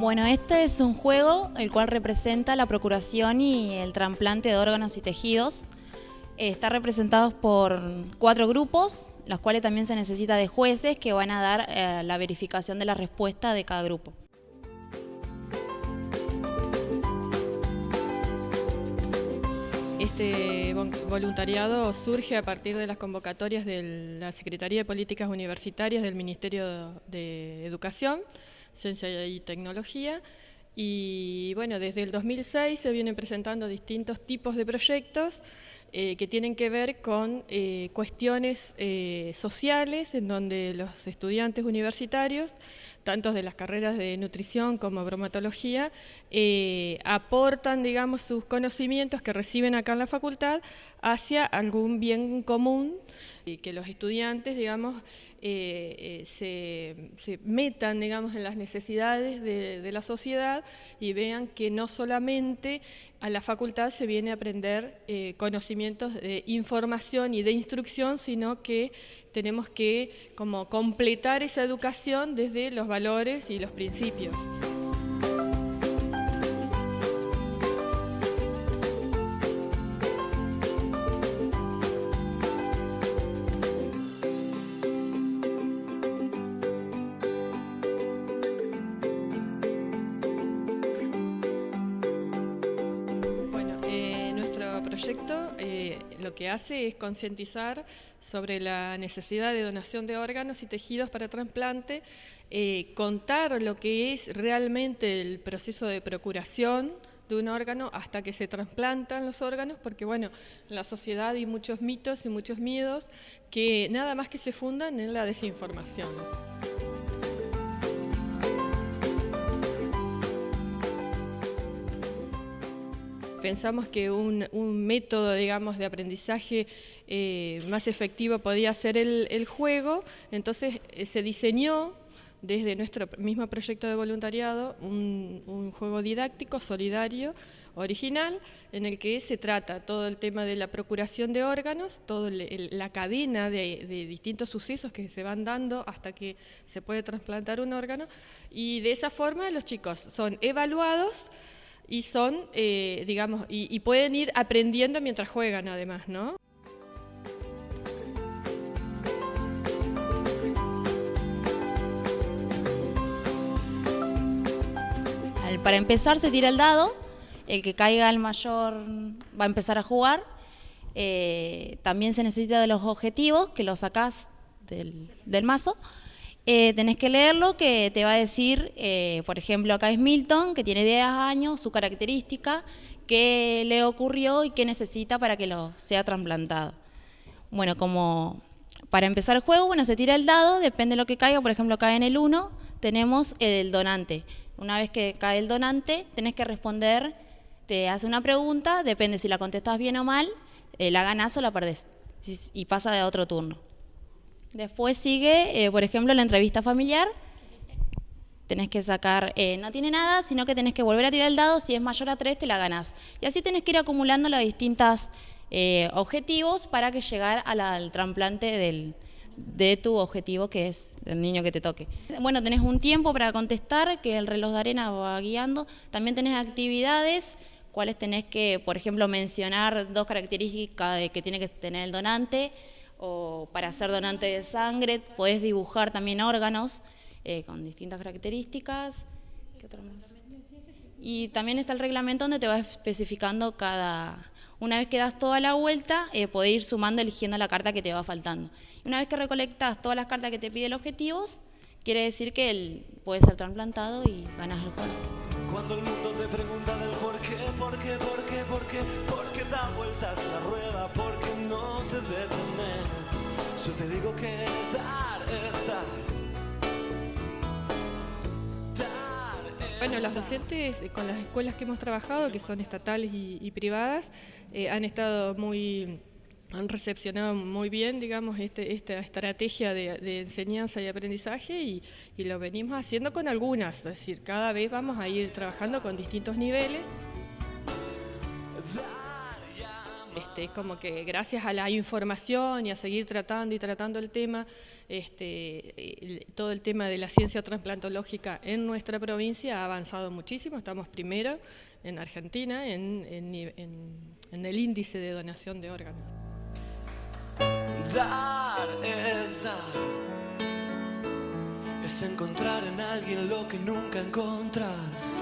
Bueno, este es un juego el cual representa la procuración y el trasplante de órganos y tejidos. Está representado por cuatro grupos, los cuales también se necesita de jueces que van a dar eh, la verificación de la respuesta de cada grupo. Este voluntariado surge a partir de las convocatorias de la Secretaría de Políticas Universitarias del Ministerio de Educación, Ciencia y Tecnología, y bueno, desde el 2006 se vienen presentando distintos tipos de proyectos eh, que tienen que ver con eh, cuestiones eh, sociales, en donde los estudiantes universitarios, tanto de las carreras de nutrición como bromatología, aportan, digamos, sus conocimientos que reciben acá en la facultad hacia algún bien común y que los estudiantes, digamos, se, metan digamos, en las necesidades de, la sociedad y vean que no solamente a la facultad se viene a aprender eh, conocimientos de información y de instrucción, sino que tenemos que como completar esa educación desde los valores y los principios. Proyecto eh, lo que hace es concientizar sobre la necesidad de donación de órganos y tejidos para trasplante, eh, contar lo que es realmente el proceso de procuración de un órgano hasta que se trasplantan los órganos, porque bueno, en la sociedad hay muchos mitos y muchos miedos que nada más que se fundan en la desinformación. Pensamos que un, método, digamos, de aprendizaje eh, más efectivo podía ser el, juego, entonces eh, se diseñó desde nuestro mismo proyecto de voluntariado un, juego didáctico, solidario, original, en el que se trata todo el tema de la procuración de órganos, toda la cadena de, de, distintos sucesos que se van dando hasta que se puede trasplantar un órgano, y de esa forma los chicos son evaluados y son, eh, digamos, y, pueden ir aprendiendo mientras juegan además, ¿no? Para empezar se tira el dado, el que caiga el mayor va a empezar a jugar. Eh, también se necesita de los objetivos, que los sacás del, del mazo. Eh, tenés que leerlo que te va a decir, eh, por ejemplo, acá es Milton, que tiene 10 años, su característica, qué le ocurrió y qué necesita para que lo sea trasplantado. Bueno, como para empezar el juego, bueno, se tira el dado, depende de lo que caiga, por ejemplo, cae en el 1, tenemos el donante. Una vez que cae el donante, tenés que responder, te hace una pregunta, depende si la contestas bien o mal, eh, la ganás o la perdés, y pasa de otro turno. Después sigue, eh, por ejemplo, la entrevista familiar. Tenés que sacar, eh, no tiene nada, sino que tenés que volver a tirar el dado, si es mayor a 3 te la ganás. Y así tenés que ir acumulando los distintos eh, objetivos para que llegar al trasplante del, de tu objetivo que es el niño que te toque. Bueno, tenés un tiempo para contestar, que el reloj de arena va guiando. También tenés actividades, cuáles tenés que, por ejemplo, mencionar dos características que tiene que tener el donante, o para ser donante de sangre, puedes dibujar también órganos eh, con distintas características. Y también está el reglamento donde te va especificando cada... Una vez que das toda la vuelta, eh, podés ir sumando, eligiendo la carta que te va faltando. Una vez que recolectas todas las cartas que te pide el objetivo, quiere decir que él puede ser trasplantado y ganas el juego. Cuando el mundo te pregunta del por qué, por qué, por qué, por qué, por qué da vueltas la rueda, Yo te digo que dar está. Bueno, los docentes con las escuelas que hemos trabajado, que son estatales y, privadas, eh, han estado muy han recepcionado muy bien, digamos, este, esta estrategia de, enseñanza y aprendizaje y, y, lo venimos haciendo con algunas, es decir, cada vez vamos a ir trabajando con distintos niveles. Este, como que gracias a la información y a seguir tratando y tratando el tema, este, todo el tema de la ciencia transplantológica en nuestra provincia ha avanzado muchísimo, estamos primero en Argentina en, en el índice de donación de órganos. Dar es dar, es encontrar en alguien lo que nunca encontras